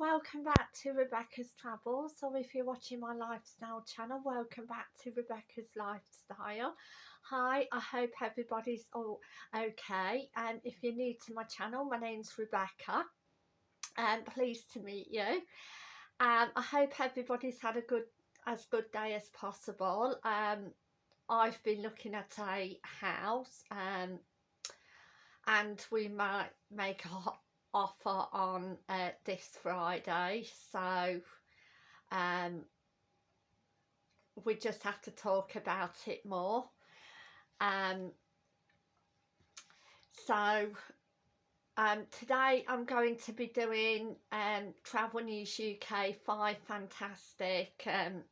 welcome back to Rebecca's Travels. Or if you're watching my lifestyle channel welcome back to Rebecca's Lifestyle. Hi I hope everybody's all okay. And if you're new to my channel my name's Rebecca. And um, pleased to meet you. Um, I hope everybody's had a good as good day as possible. Um, I've been looking at a house um, and we might make a offer on uh, this Friday so um, we just have to talk about it more. Um, so um, today I'm going to be doing um, Travel News UK 5 fantastic um,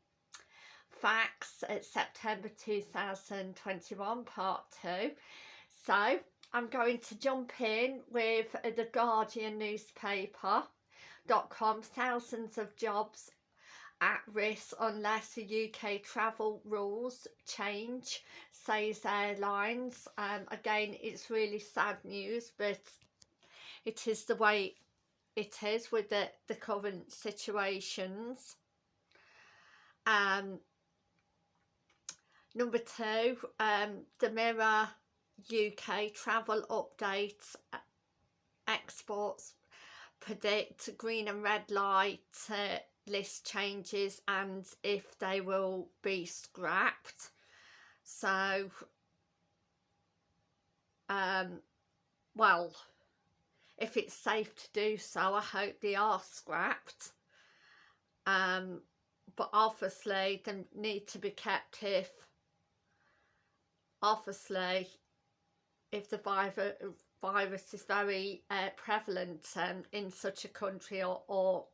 facts at September 2021 part 2 so I'm going to jump in with the Guardian newspaper.com. Thousands of jobs at risk unless the UK travel rules change, says airlines. Um, again, it's really sad news, but it is the way it is with the, the current situations. Um, number two, um, the Mirror UK travel updates exports predict green and red light uh, list changes and if they will be scrapped. So um well if it's safe to do so I hope they are scrapped. Um but obviously they need to be kept if obviously if the virus, virus is very uh, prevalent um, in such a country or, or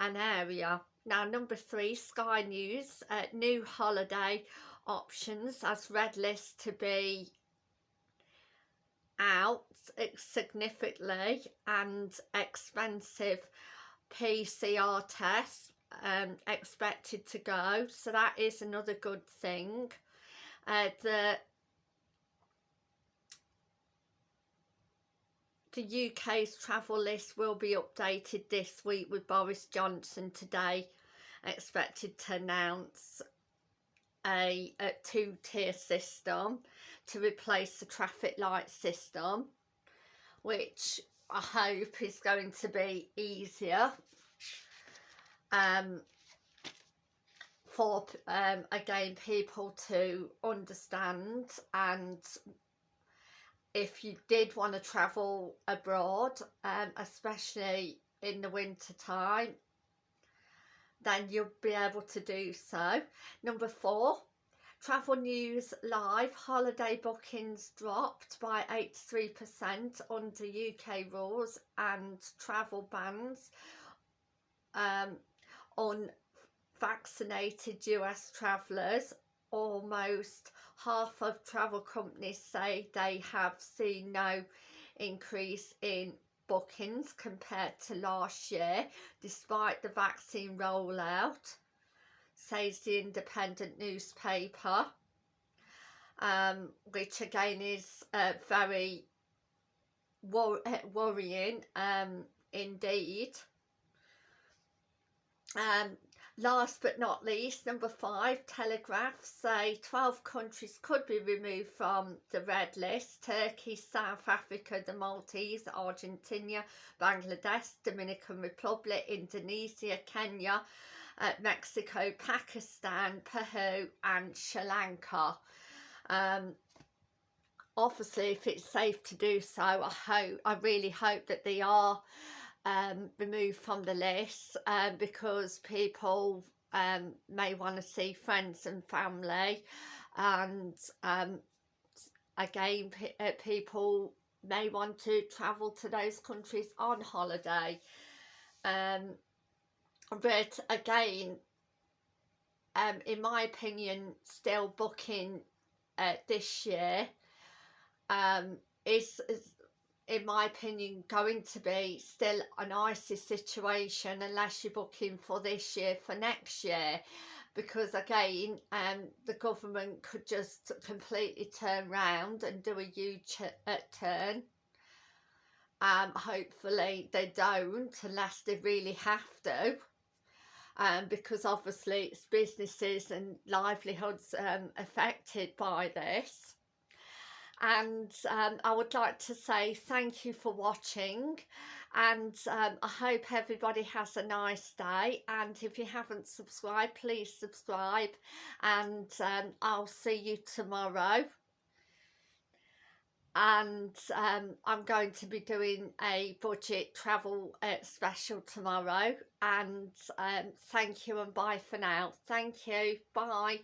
an area. Now number three, Sky News, uh, new holiday options as red list to be out significantly and expensive PCR tests um, expected to go so that is another good thing uh, the the UK's travel list will be updated this week with Boris Johnson today expected to announce a, a two-tier system to replace the traffic light system which I hope is going to be easier um, for um, again people to understand and if you did want to travel abroad um, especially in the winter time then you'll be able to do so. Number four travel news live. Holiday bookings dropped by 83% under UK rules and travel bans um, on vaccinated US travellers almost half of travel companies say they have seen no increase in bookings compared to last year despite the vaccine rollout says the independent newspaper um, which again is uh, very wor worrying um, indeed. Um, Last but not least, number five, Telegraph say 12 countries could be removed from the red list. Turkey, South Africa, the Maldives, Argentina, Bangladesh, Dominican Republic, Indonesia, Kenya, uh, Mexico, Pakistan, Peru and Sri Lanka. Um, obviously, if it's safe to do so, I hope, I really hope that they are um, removed from the list um, because people um, may want to see friends and family. And um, again uh, people may want to travel to those countries on holiday. Um, but again um, in my opinion still booking uh, this year um, is, is in my opinion going to be still an icy situation unless you're booking for this year for next year. Because again um the government could just completely turn round and do a huge uh, turn um, hopefully they don't unless they really have to. Um, because obviously it's businesses and livelihoods um, affected by this and um, I would like to say thank you for watching and um, I hope everybody has a nice day and if you haven't subscribed please subscribe and um, I'll see you tomorrow. And um, I'm going to be doing a budget travel uh, special tomorrow and um, thank you and bye for now. Thank you. Bye